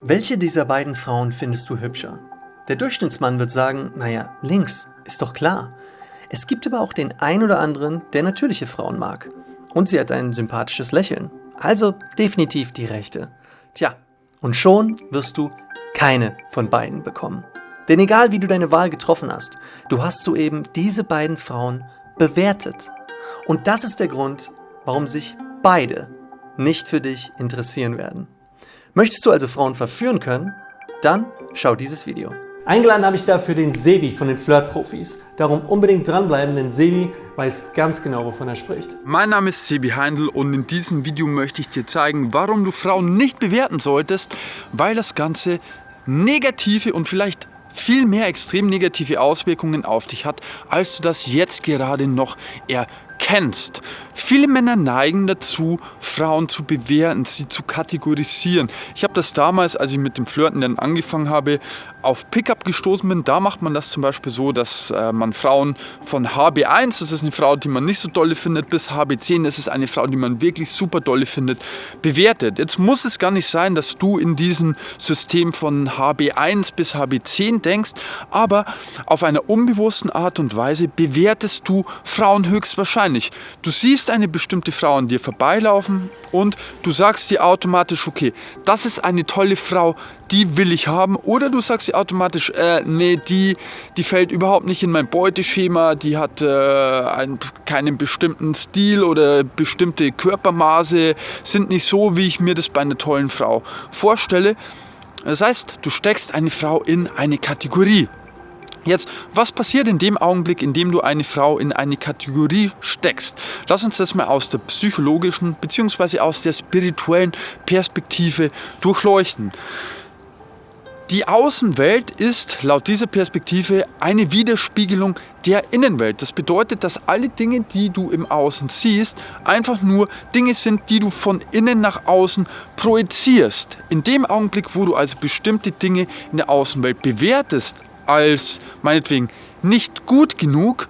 Welche dieser beiden Frauen findest du hübscher? Der Durchschnittsmann wird sagen, naja, links, ist doch klar. Es gibt aber auch den ein oder anderen, der natürliche Frauen mag. Und sie hat ein sympathisches Lächeln. Also definitiv die rechte. Tja, und schon wirst du keine von beiden bekommen. Denn egal wie du deine Wahl getroffen hast, du hast soeben diese beiden Frauen bewertet. Und das ist der Grund, warum sich beide nicht für dich interessieren werden. Möchtest du also Frauen verführen können? Dann schau dieses Video. Eingeladen habe ich dafür den Sebi von den Flirt-Profis. Darum unbedingt dranbleiben, denn Sebi weiß ganz genau, wovon er spricht. Mein Name ist Sebi Heindl und in diesem Video möchte ich dir zeigen, warum du Frauen nicht bewerten solltest, weil das Ganze negative und vielleicht viel mehr extrem negative Auswirkungen auf dich hat, als du das jetzt gerade noch erkennst. Viele Männer neigen dazu, Frauen zu bewerten, sie zu kategorisieren. Ich habe das damals, als ich mit dem Flirten dann angefangen habe, auf Pickup gestoßen bin. Da macht man das zum Beispiel so, dass äh, man Frauen von HB1, das ist eine Frau, die man nicht so dolle findet, bis HB10, das ist eine Frau, die man wirklich super dolle findet, bewertet. Jetzt muss es gar nicht sein, dass du in diesem System von HB1 bis HB10 denkst, aber auf einer unbewussten Art und Weise bewertest du Frauen höchstwahrscheinlich. Du siehst siehst eine bestimmte Frau an dir vorbeilaufen und du sagst dir automatisch, okay, das ist eine tolle Frau, die will ich haben. Oder du sagst dir automatisch, äh, nee, die, die fällt überhaupt nicht in mein Beuteschema, die hat äh, einen, keinen bestimmten Stil oder bestimmte Körpermaße, sind nicht so, wie ich mir das bei einer tollen Frau vorstelle. Das heißt, du steckst eine Frau in eine Kategorie. Jetzt, was passiert in dem Augenblick, in dem du eine Frau in eine Kategorie steckst? Lass uns das mal aus der psychologischen bzw. aus der spirituellen Perspektive durchleuchten. Die Außenwelt ist laut dieser Perspektive eine Widerspiegelung der Innenwelt. Das bedeutet, dass alle Dinge, die du im Außen siehst, einfach nur Dinge sind, die du von innen nach außen projizierst. In dem Augenblick, wo du also bestimmte Dinge in der Außenwelt bewertest, als meinetwegen nicht gut genug,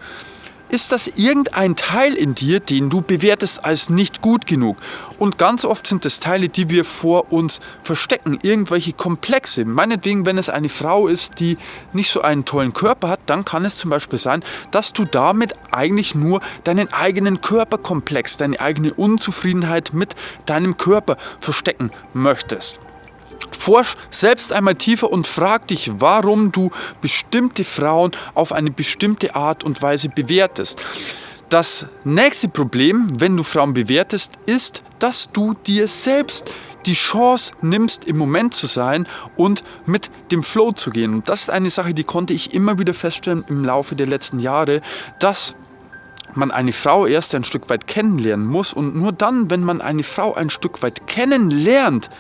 ist das irgendein Teil in dir, den du bewertest als nicht gut genug. Und ganz oft sind das Teile, die wir vor uns verstecken, irgendwelche Komplexe. Meinetwegen, wenn es eine Frau ist, die nicht so einen tollen Körper hat, dann kann es zum Beispiel sein, dass du damit eigentlich nur deinen eigenen Körperkomplex, deine eigene Unzufriedenheit mit deinem Körper verstecken möchtest. Forsch selbst einmal tiefer und frag dich, warum du bestimmte Frauen auf eine bestimmte Art und Weise bewertest. Das nächste Problem, wenn du Frauen bewertest, ist, dass du dir selbst die Chance nimmst, im Moment zu sein und mit dem Flow zu gehen. Und das ist eine Sache, die konnte ich immer wieder feststellen im Laufe der letzten Jahre, dass man eine Frau erst ein Stück weit kennenlernen muss und nur dann, wenn man eine Frau ein Stück weit kennenlernt,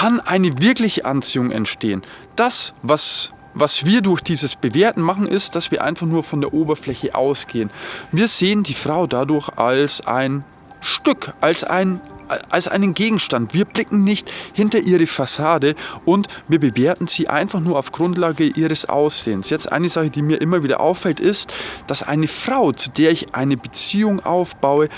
kann eine wirkliche Anziehung entstehen. Das, was was wir durch dieses Bewerten machen, ist, dass wir einfach nur von der Oberfläche ausgehen. Wir sehen die Frau dadurch als ein Stück, als, ein, als einen Gegenstand. Wir blicken nicht hinter ihre Fassade und wir bewerten sie einfach nur auf Grundlage ihres Aussehens. Jetzt eine Sache, die mir immer wieder auffällt, ist, dass eine Frau, zu der ich eine Beziehung aufbaue,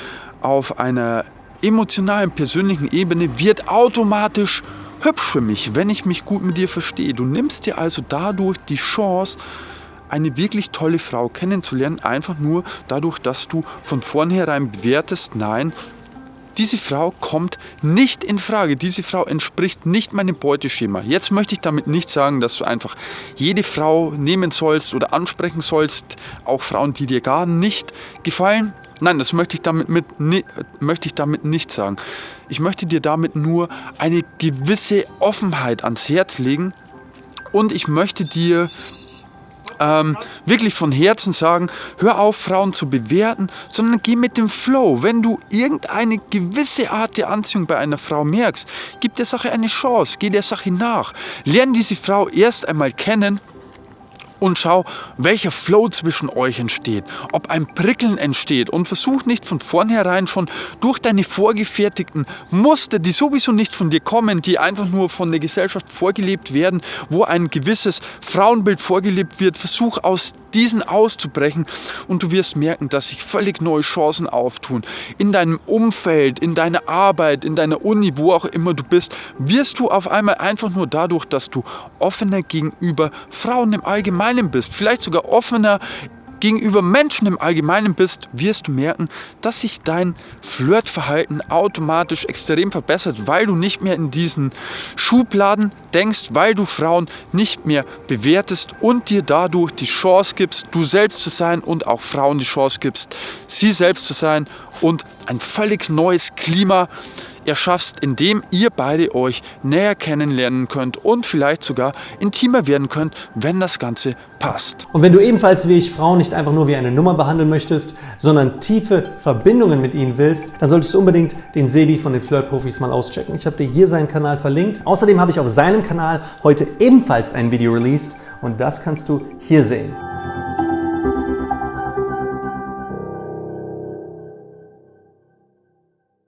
auf einer emotionalen, persönlichen Ebene, wird automatisch hübsch für mich, wenn ich mich gut mit dir verstehe. Du nimmst dir also dadurch die Chance, eine wirklich tolle Frau kennenzulernen, einfach nur dadurch, dass du von vornherein bewertest, nein, diese Frau kommt nicht in Frage. Diese Frau entspricht nicht meinem Beuteschema. Jetzt möchte ich damit nicht sagen, dass du einfach jede Frau nehmen sollst oder ansprechen sollst, auch Frauen, die dir gar nicht gefallen. Nein, das möchte ich damit, mit, ne, möchte ich damit nicht sagen. Ich möchte dir damit nur eine gewisse Offenheit ans Herz legen und ich möchte dir ähm, wirklich von Herzen sagen, hör auf, Frauen zu bewerten, sondern geh mit dem Flow. Wenn du irgendeine gewisse Art der Anziehung bei einer Frau merkst, gib der Sache eine Chance, geh der Sache nach. Lern diese Frau erst einmal kennen und schau, welcher Flow zwischen euch entsteht, ob ein Prickeln entsteht. Und versuch nicht von vornherein schon durch deine vorgefertigten Muster, die sowieso nicht von dir kommen, die einfach nur von der Gesellschaft vorgelebt werden, wo ein gewisses Frauenbild vorgelebt wird, versuch aus diesen auszubrechen und du wirst merken, dass sich völlig neue Chancen auftun. In deinem Umfeld, in deiner Arbeit, in deiner Uni, wo auch immer du bist, wirst du auf einmal einfach nur dadurch, dass du offener gegenüber Frauen im Allgemeinen bist, vielleicht sogar offener gegenüber Menschen im Allgemeinen bist, wirst du merken, dass sich dein Flirtverhalten automatisch extrem verbessert, weil du nicht mehr in diesen Schubladen denkst, weil du Frauen nicht mehr bewertest und dir dadurch die Chance gibst, du selbst zu sein und auch Frauen die Chance gibst, sie selbst zu sein und ein völlig neues Klima erschaffst, indem ihr beide euch näher kennenlernen könnt und vielleicht sogar intimer werden könnt, wenn das Ganze passt. Und wenn du ebenfalls wie ich Frauen nicht einfach nur wie eine Nummer behandeln möchtest, sondern tiefe Verbindungen mit ihnen willst, dann solltest du unbedingt den Sebi von den Flirt-Profis mal auschecken. Ich habe dir hier seinen Kanal verlinkt. Außerdem habe ich auf seinem Kanal heute ebenfalls ein Video released und das kannst du hier sehen.